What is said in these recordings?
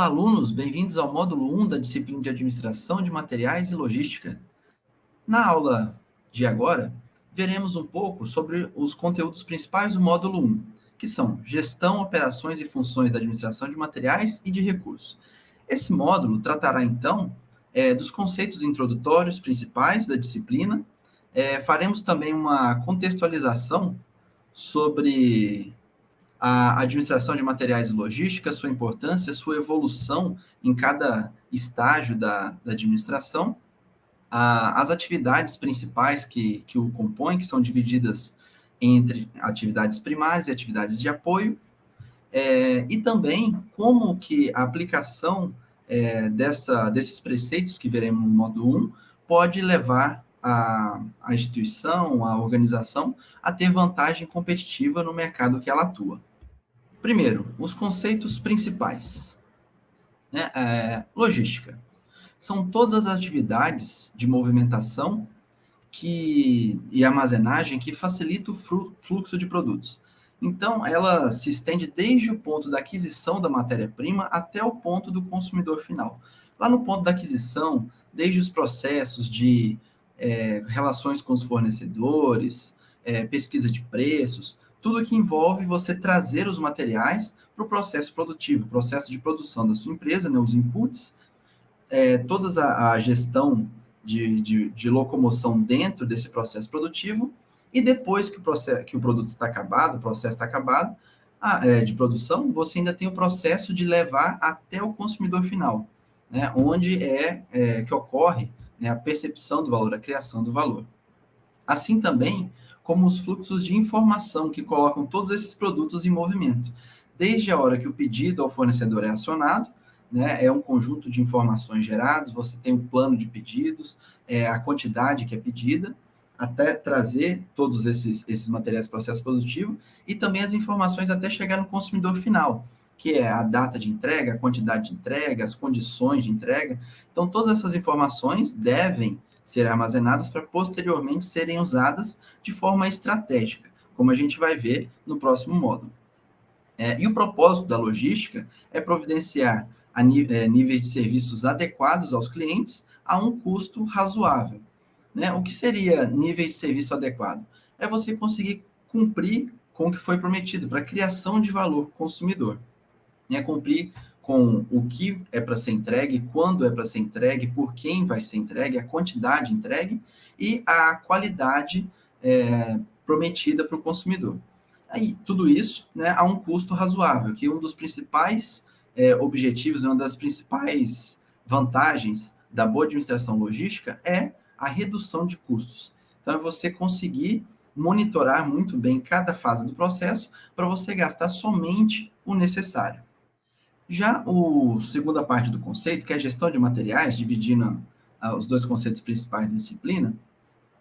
Olá, alunos! Bem-vindos ao módulo 1 da disciplina de Administração de Materiais e Logística. Na aula de agora, veremos um pouco sobre os conteúdos principais do módulo 1, que são Gestão, Operações e Funções da Administração de Materiais e de Recursos. Esse módulo tratará, então, é, dos conceitos introdutórios principais da disciplina, é, faremos também uma contextualização sobre a administração de materiais e logística, sua importância, sua evolução em cada estágio da, da administração, a, as atividades principais que, que o compõem, que são divididas entre atividades primárias e atividades de apoio, é, e também como que a aplicação é, dessa, desses preceitos que veremos no módulo 1 pode levar a, a instituição, a organização, a ter vantagem competitiva no mercado que ela atua. Primeiro, os conceitos principais. Né? É, logística. São todas as atividades de movimentação que, e armazenagem que facilitam o fluxo de produtos. Então, ela se estende desde o ponto da aquisição da matéria-prima até o ponto do consumidor final. Lá no ponto da aquisição, desde os processos de é, relações com os fornecedores, é, pesquisa de preços, tudo que envolve você trazer os materiais para o processo produtivo, processo de produção da sua empresa, né, os inputs, é, toda a, a gestão de, de, de, locomoção dentro desse processo produtivo, e depois que o, processo, que o produto está acabado, o processo está acabado, a, é, de produção, você ainda tem o processo de levar até o consumidor final, né, onde é, é que ocorre né, a percepção do valor, a criação do valor. Assim também, como os fluxos de informação que colocam todos esses produtos em movimento. Desde a hora que o pedido ao fornecedor é acionado, né, é um conjunto de informações geradas, você tem um plano de pedidos, é, a quantidade que é pedida, até trazer todos esses, esses materiais para o processo produtivo, e também as informações até chegar no consumidor final, que é a data de entrega, a quantidade de entrega, as condições de entrega. Então, todas essas informações devem ser armazenadas para posteriormente serem usadas de forma estratégica, como a gente vai ver no próximo módulo. É, e o propósito da logística é providenciar é, níveis de serviços adequados aos clientes a um custo razoável. Né? O que seria nível de serviço adequado? É você conseguir cumprir com o que foi prometido para a criação de valor consumidor. É cumprir com o que é para ser entregue, quando é para ser entregue, por quem vai ser entregue, a quantidade entregue e a qualidade é, prometida para o consumidor. Aí, tudo isso né, a um custo razoável, que um dos principais é, objetivos, uma das principais vantagens da boa administração logística é a redução de custos. Então, é você conseguir monitorar muito bem cada fase do processo para você gastar somente o necessário. Já a segunda parte do conceito, que é a gestão de materiais, dividindo uh, os dois conceitos principais da disciplina,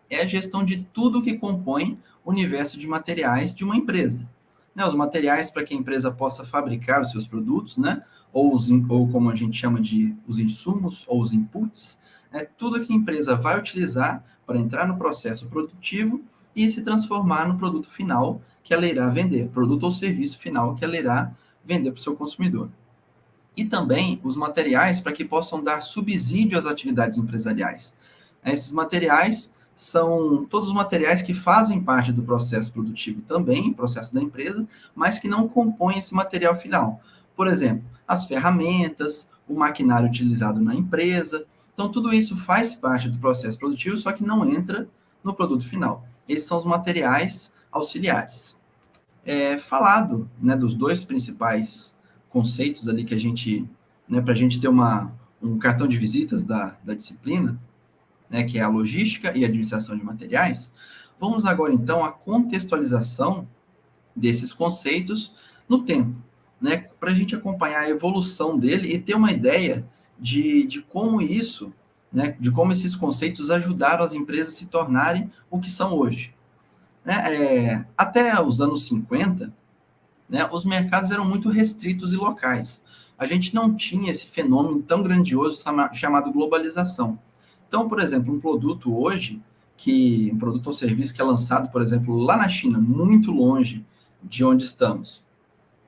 é a gestão de tudo que compõe o universo de materiais de uma empresa. Né, os materiais para que a empresa possa fabricar os seus produtos, né, ou, os, ou como a gente chama de os insumos ou os inputs, é tudo que a empresa vai utilizar para entrar no processo produtivo e se transformar no produto final que ela irá vender, produto ou serviço final que ela irá vender para o seu consumidor e também os materiais para que possam dar subsídio às atividades empresariais. Esses materiais são todos os materiais que fazem parte do processo produtivo também, processo da empresa, mas que não compõem esse material final. Por exemplo, as ferramentas, o maquinário utilizado na empresa. Então, tudo isso faz parte do processo produtivo, só que não entra no produto final. Esses são os materiais auxiliares. É, falado né, dos dois principais conceitos ali que a gente, né, para a gente ter uma, um cartão de visitas da, da disciplina, né, que é a logística e administração de materiais, vamos agora então à contextualização desses conceitos no tempo, né, para a gente acompanhar a evolução dele e ter uma ideia de, de como isso, né, de como esses conceitos ajudaram as empresas a se tornarem o que são hoje. Né, é, até os anos 50, né, os mercados eram muito restritos e locais. A gente não tinha esse fenômeno tão grandioso chamado globalização. Então, por exemplo, um produto hoje, que um produto ou serviço que é lançado, por exemplo, lá na China, muito longe de onde estamos,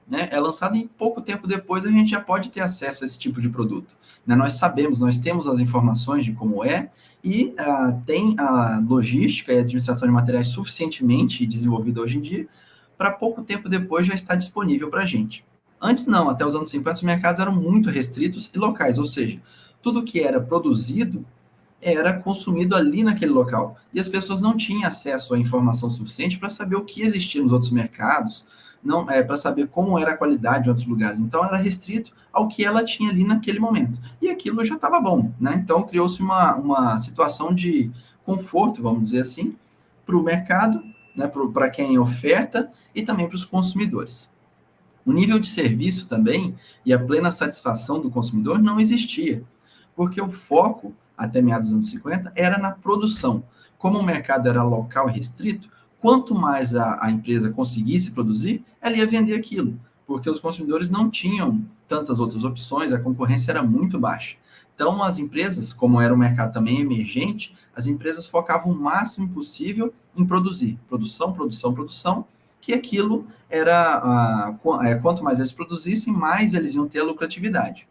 né, é lançado e pouco tempo depois a gente já pode ter acesso a esse tipo de produto. Né? Nós sabemos, nós temos as informações de como é e uh, tem a logística e a administração de materiais suficientemente desenvolvida hoje em dia para pouco tempo depois já estar disponível para a gente. Antes não, até os anos 50 os mercados eram muito restritos e locais, ou seja, tudo que era produzido era consumido ali naquele local. E as pessoas não tinham acesso à informação suficiente para saber o que existia nos outros mercados, não é, para saber como era a qualidade em outros lugares. Então, era restrito ao que ela tinha ali naquele momento. E aquilo já estava bom, né? Então, criou-se uma, uma situação de conforto, vamos dizer assim, para o mercado, né, para quem oferta e também para os consumidores. O nível de serviço também e a plena satisfação do consumidor não existia, porque o foco, até meados dos anos 50, era na produção. Como o mercado era local e restrito, quanto mais a, a empresa conseguisse produzir, ela ia vender aquilo, porque os consumidores não tinham tantas outras opções, a concorrência era muito baixa. Então, as empresas, como era um mercado também emergente, as empresas focavam o máximo possível em produzir. Produção, produção, produção, que aquilo era, uh, quanto mais eles produzissem, mais eles iam ter a lucratividade.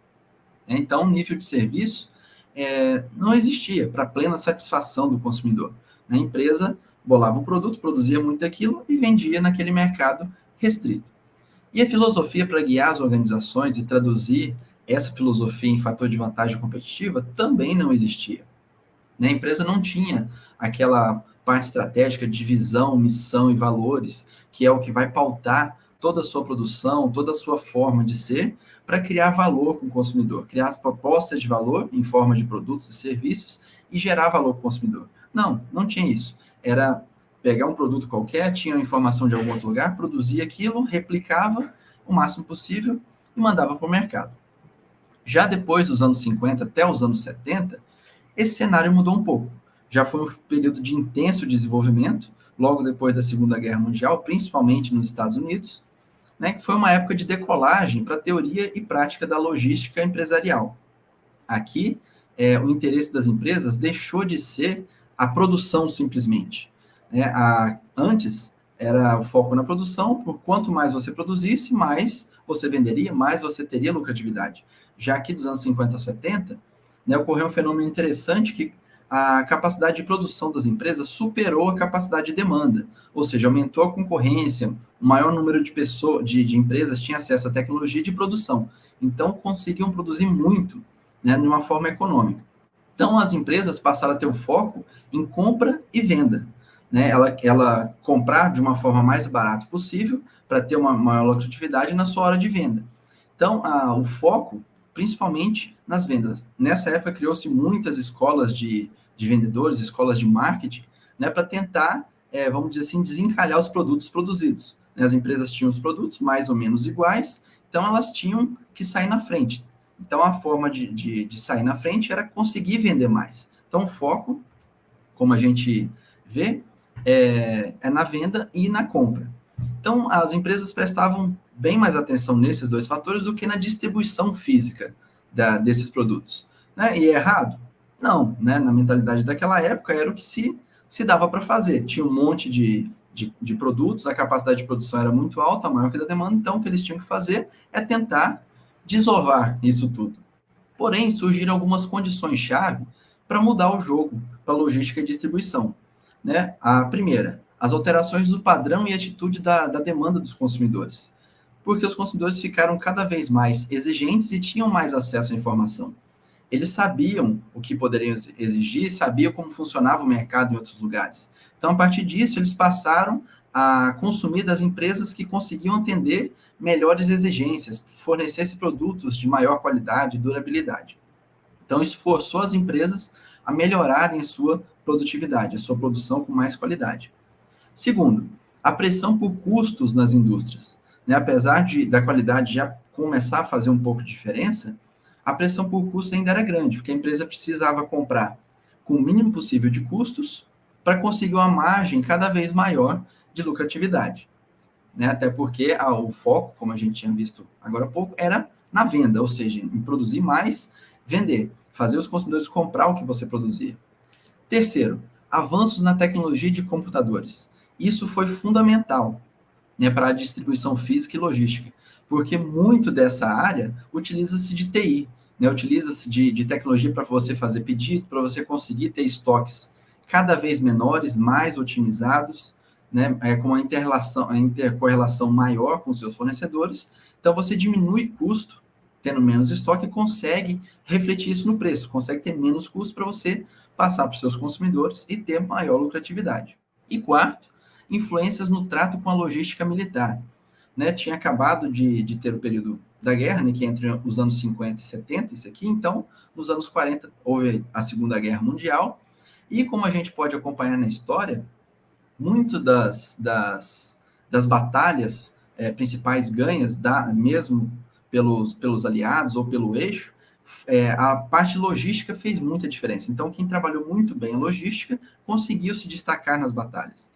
Então, o nível de serviço é, não existia para plena satisfação do consumidor. A empresa bolava o produto, produzia muito aquilo e vendia naquele mercado restrito. E a filosofia para guiar as organizações e traduzir essa filosofia em fator de vantagem competitiva também não existia. A empresa não tinha aquela parte estratégica de visão, missão e valores, que é o que vai pautar toda a sua produção, toda a sua forma de ser, para criar valor com o consumidor, criar as propostas de valor em forma de produtos e serviços e gerar valor para o consumidor. Não, não tinha isso era pegar um produto qualquer, tinha informação de algum outro lugar, produzia aquilo, replicava o máximo possível e mandava para o mercado. Já depois dos anos 50 até os anos 70, esse cenário mudou um pouco. Já foi um período de intenso desenvolvimento, logo depois da Segunda Guerra Mundial, principalmente nos Estados Unidos, né, que foi uma época de decolagem para a teoria e prática da logística empresarial. Aqui, é, o interesse das empresas deixou de ser a produção simplesmente. É, a, antes era o foco na produção, por quanto mais você produzisse, mais você venderia, mais você teria lucratividade. Já aqui dos anos 50 a 70, né, ocorreu um fenômeno interessante que a capacidade de produção das empresas superou a capacidade de demanda, ou seja, aumentou a concorrência, o maior número de pessoas, de, de empresas tinha acesso à tecnologia de produção, então conseguiam produzir muito, né, de uma forma econômica. Então, as empresas passaram a ter o foco em compra e venda. Né? Ela, ela comprar de uma forma mais barata possível para ter uma maior lucratividade na sua hora de venda. Então, a, o foco, principalmente nas vendas. Nessa época, criou-se muitas escolas de, de vendedores, escolas de marketing, né, para tentar, é, vamos dizer assim, desencalhar os produtos produzidos. As empresas tinham os produtos mais ou menos iguais, então elas tinham que sair na frente. Então, a forma de, de, de sair na frente era conseguir vender mais. Então, o foco, como a gente vê, é, é, na venda e na compra. Então, as empresas prestavam bem mais atenção nesses dois fatores do que na distribuição física da, desses produtos. Né? E é errado? Não, né? na mentalidade daquela época era o que se, se dava para fazer. Tinha um monte de, de, de, produtos, a capacidade de produção era muito alta, maior que a da demanda, então o que eles tinham que fazer é tentar desovar isso tudo. Porém, surgiram algumas condições-chave para mudar o jogo para logística e distribuição. Né? A primeira, as alterações do padrão e atitude da, da demanda dos consumidores. Porque os consumidores ficaram cada vez mais exigentes e tinham mais acesso à informação. Eles sabiam o que poderiam exigir, sabiam como funcionava o mercado em outros lugares. Então, a partir disso, eles passaram a consumir das empresas que conseguiam atender melhores exigências, fornecesse produtos de maior qualidade e durabilidade. Então, isso forçou as empresas a melhorarem sua produtividade, a sua produção com mais qualidade. Segundo, a pressão por custos nas indústrias. Né? Apesar de, da qualidade já começar a fazer um pouco de diferença, a pressão por custos ainda era grande, porque a empresa precisava comprar com o mínimo possível de custos para conseguir uma margem cada vez maior de lucratividade né? Até porque a, o foco, como a gente tinha visto agora há pouco, era na venda, ou seja, em produzir mais, vender, fazer os consumidores comprar o que você produzia. Terceiro, avanços na tecnologia de computadores. Isso foi fundamental né, para a distribuição física e logística, porque muito dessa área utiliza-se de TI, né? utiliza-se de, de tecnologia para você fazer pedido, para você conseguir ter estoques cada vez menores, mais otimizados, né? é, com uma interrelação, a intercorrelação maior com seus fornecedores. Então, você diminui custo, tendo menos estoque, consegue refletir isso no preço, consegue ter menos custo para você passar para os seus consumidores e ter maior lucratividade. E quarto, influências no trato com a logística militar né, tinha acabado de, de ter o período da guerra, né, que é entre os anos 50 e 70, isso aqui, então, nos anos 40 houve a Segunda Guerra Mundial, e como a gente pode acompanhar na história, muito das, das, das batalhas é, principais ganhas, da, mesmo pelos, pelos aliados ou pelo eixo, é, a parte logística fez muita diferença. Então, quem trabalhou muito bem a logística conseguiu se destacar nas batalhas.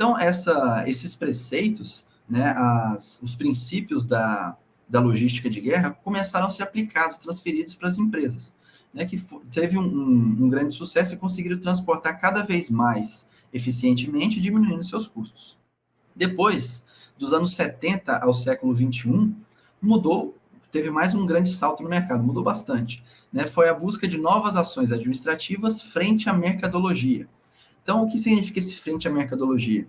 Então, essa, esses preceitos né, as, os princípios da, da logística de guerra começaram a ser aplicados, transferidos para as empresas, né, que teve um, um, um, grande sucesso e conseguiram transportar cada vez mais eficientemente, diminuindo seus custos. Depois, dos anos 70 ao século 21, mudou, teve mais um grande salto no mercado, mudou bastante. Né, foi a busca de novas ações administrativas frente à mercadologia. Então, o que significa esse frente à mercadologia?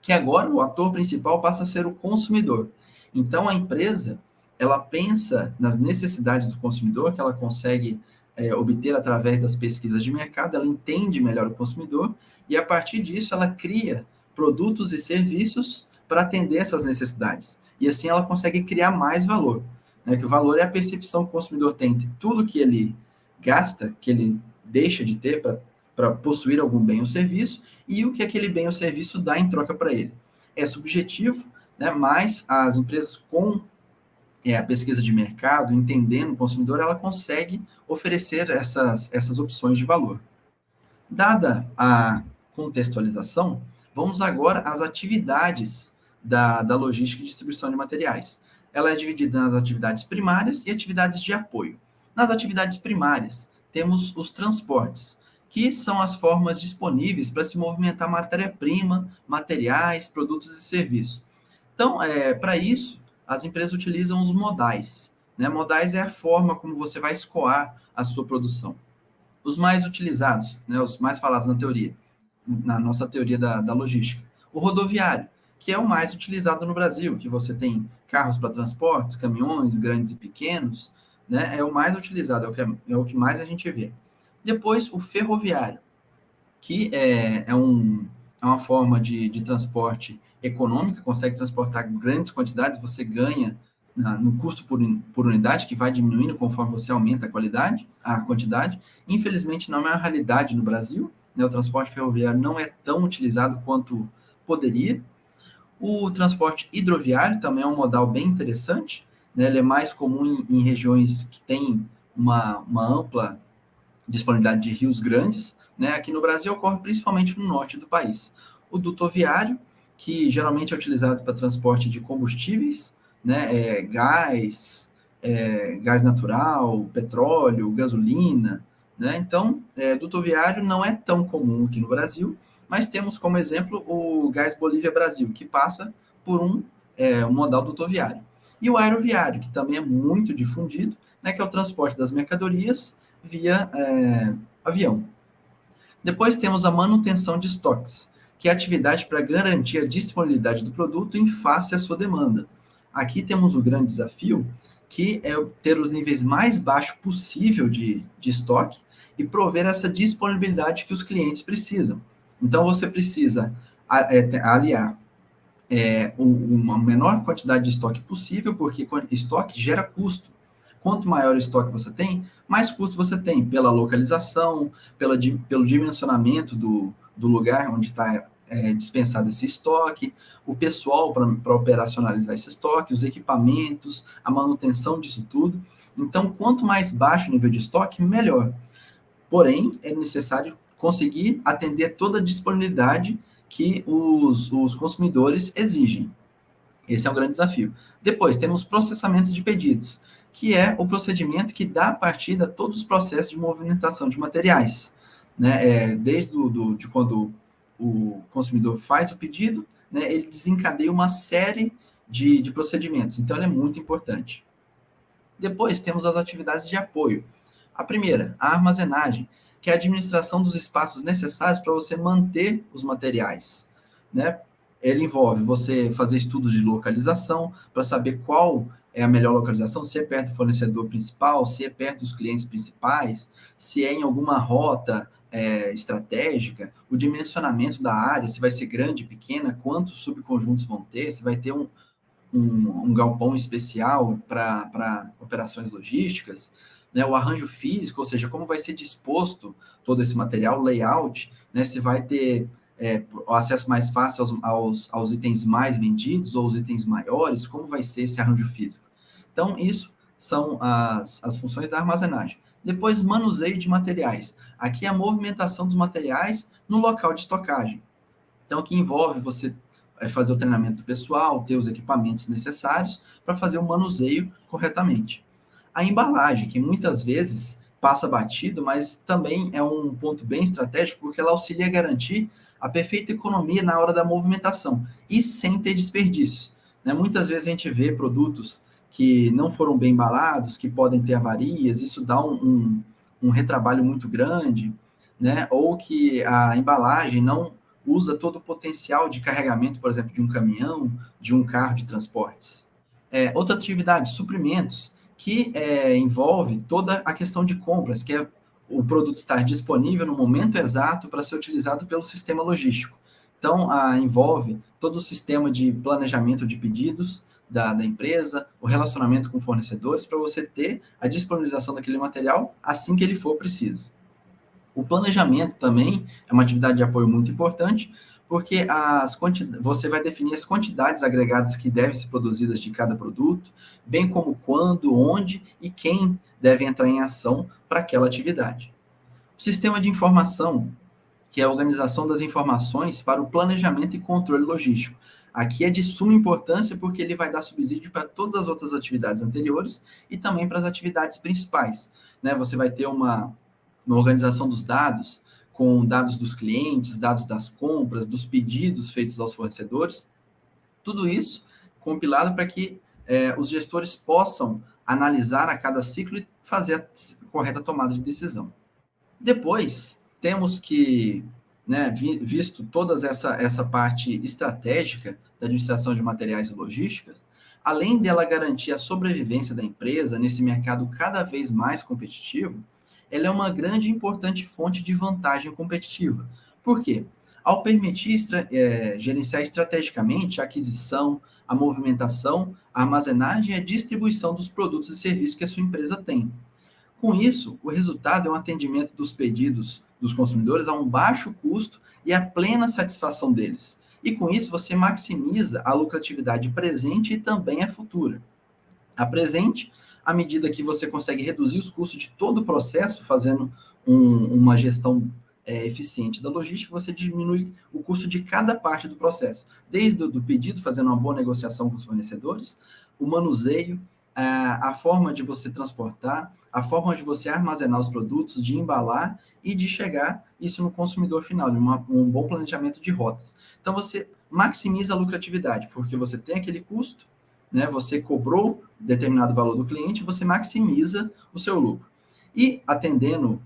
que agora o ator principal passa a ser o consumidor. Então, a empresa, ela pensa nas necessidades do consumidor, que ela consegue é, obter através das pesquisas de mercado, ela entende melhor o consumidor, e a partir disso ela cria produtos e serviços para atender essas necessidades. E assim ela consegue criar mais valor. Né? Que o valor é a percepção que o consumidor tem de tudo que ele gasta, que ele deixa de ter para para possuir algum bem ou serviço e o que aquele bem ou serviço dá em troca para ele. É subjetivo, né, mas as empresas com é, a pesquisa de mercado, entendendo o consumidor, ela consegue oferecer essas, essas opções de valor. Dada a contextualização, vamos agora às atividades da, da logística e distribuição de materiais. Ela é dividida nas atividades primárias e atividades de apoio. Nas atividades primárias, temos os transportes, que são as formas disponíveis para se movimentar matéria-prima, materiais, produtos e serviços. Então, é, para isso, as empresas utilizam os modais. Né? Modais é a forma como você vai escoar a sua produção. Os mais utilizados, né, os mais falados na teoria, na nossa teoria da, da logística. O rodoviário, que é o mais utilizado no Brasil, que você tem carros para transportes, caminhões grandes e pequenos, né, é o mais utilizado, é o que, é, é o que mais a gente vê. Depois, o ferroviário, que é, é, um, é uma forma de, de transporte econômica, consegue transportar grandes quantidades, você ganha na, no custo por, por unidade, que vai diminuindo conforme você aumenta a qualidade, a quantidade. Infelizmente, não é uma realidade no Brasil, né? o transporte ferroviário não é tão utilizado quanto poderia. O transporte hidroviário também é um modal bem interessante, né? ele é mais comum em, em regiões que têm uma, uma ampla disponibilidade de rios grandes, né? Aqui no Brasil ocorre principalmente no norte do país. O duto viário, que geralmente é utilizado para transporte de combustíveis, né? É, gás, é, gás natural, petróleo, gasolina, né? Então, é, duto viário não é tão comum aqui no Brasil, mas temos como exemplo o Gás Bolívia Brasil, que passa por um, é, um modal dutoviário. E o aeroviário, que também é muito difundido, né, que é o transporte das mercadorias via é, avião. Depois temos a manutenção de estoques, que é a atividade para garantir a disponibilidade do produto em face à sua demanda. Aqui temos o grande desafio, que é ter os níveis mais baixos possível de, de estoque e prover essa disponibilidade que os clientes precisam. Então, você precisa é, aliar é, uma menor quantidade de estoque possível, porque estoque gera custo. Quanto maior o estoque você tem, mais custo você tem pela localização, pela, pelo dimensionamento do, do lugar onde está é, dispensado esse estoque, o pessoal para operacionalizar esse estoque, os equipamentos, a manutenção disso tudo. Então, quanto mais baixo o nível de estoque, melhor. Porém, é necessário conseguir atender toda a disponibilidade que os, os consumidores exigem. Esse é um grande desafio. Depois, temos processamentos de pedidos que é o procedimento que dá partida a todos os processos de movimentação de materiais, né? É, desde do, do, de quando o consumidor faz o pedido, né, ele desencadeia uma série de, de procedimentos. Então, ela é muito importante. Depois, temos as atividades de apoio. A primeira, a armazenagem, que é a administração dos espaços necessários para você manter os materiais. Né? Ele envolve você fazer estudos de localização para saber qual é a melhor localização, se é perto do fornecedor principal, se é perto dos clientes principais, se é em alguma rota é, estratégica, o dimensionamento da área, se vai ser grande, pequena, quantos subconjuntos vão ter, se vai ter um, um, um galpão especial para operações logísticas, né, o arranjo físico, ou seja, como vai ser disposto todo esse material, layout, né, se vai ter é, o acesso mais fácil aos, aos, aos, itens mais vendidos ou os itens maiores, como vai ser esse arranjo físico. Então, isso são as, as funções da armazenagem. Depois, manuseio de materiais. Aqui é a movimentação dos materiais no local de estocagem. Então, que envolve você é, fazer o treinamento pessoal, ter os equipamentos necessários para fazer o manuseio corretamente. A embalagem, que muitas vezes passa batido, mas também é um ponto bem estratégico, porque ela auxilia a garantir a perfeita economia na hora da movimentação e sem ter desperdícios. Né? Muitas vezes a gente vê produtos que não foram bem embalados, que podem ter avarias, isso dá um, um, um retrabalho muito grande, né? ou que a embalagem não usa todo o potencial de carregamento, por exemplo, de um caminhão, de um carro de transportes. É, outra atividade, suprimentos, que é, envolve toda a questão de compras, que é o produto estar disponível no momento exato para ser utilizado pelo sistema logístico. Então, a, envolve todo o sistema de planejamento de pedidos, da, da empresa, o relacionamento com fornecedores, para você ter a disponibilização daquele material assim que ele for preciso. O planejamento também é uma atividade de apoio muito importante, porque as você vai definir as quantidades agregadas que devem ser produzidas de cada produto, bem como quando, onde e quem deve entrar em ação para aquela atividade. O sistema de informação, que é a organização das informações para o planejamento e controle logístico. Aqui é de suma importância porque ele vai dar subsídio para todas as outras atividades anteriores e também para as atividades principais. Né? Você vai ter uma, uma organização dos dados, com dados dos clientes, dados das compras, dos pedidos feitos aos fornecedores, tudo isso compilado para que é, os gestores possam analisar a cada ciclo e fazer a correta tomada de decisão. Depois, temos que né, visto toda essa, essa parte estratégica da administração de materiais e logísticas, além dela garantir a sobrevivência da empresa nesse mercado cada vez mais competitivo, ela é uma grande e importante fonte de vantagem competitiva. Por quê? Ao permitir é, gerenciar estrategicamente a aquisição, a movimentação, a armazenagem e a distribuição dos produtos e serviços que a sua empresa tem. Com isso, o resultado é um atendimento dos pedidos dos consumidores a um baixo custo e a plena satisfação deles. E com isso você maximiza a lucratividade presente e também a futura. A presente, à medida que você consegue reduzir os custos de todo o processo, fazendo um, uma gestão é, eficiente da logística, você diminui o custo de cada parte do processo, desde o do pedido, fazendo uma boa negociação com os fornecedores, o manuseio, a, a forma de você transportar, a forma de você armazenar os produtos, de embalar e de chegar isso no consumidor final, de uma, um bom planejamento de rotas. Então, você maximiza a lucratividade, porque você tem aquele custo, né, você cobrou determinado valor do cliente, você maximiza o seu lucro. E atendendo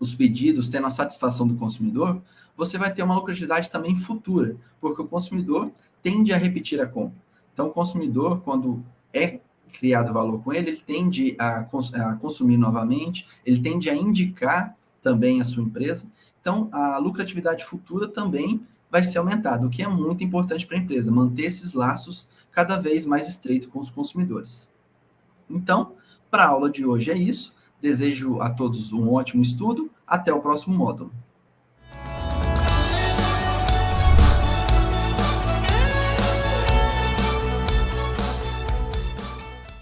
os pedidos, tendo a satisfação do consumidor, você vai ter uma lucratividade também futura, porque o consumidor tende a repetir a compra. Então, o consumidor, quando é criado valor com ele, ele tende a, cons a consumir novamente, ele tende a indicar também a sua empresa. Então, a lucratividade futura também vai ser aumentada, o que é muito importante para a empresa, manter esses laços cada vez mais estreitos com os consumidores. Então, para a aula de hoje é isso. Desejo a todos um ótimo estudo. Até o próximo módulo.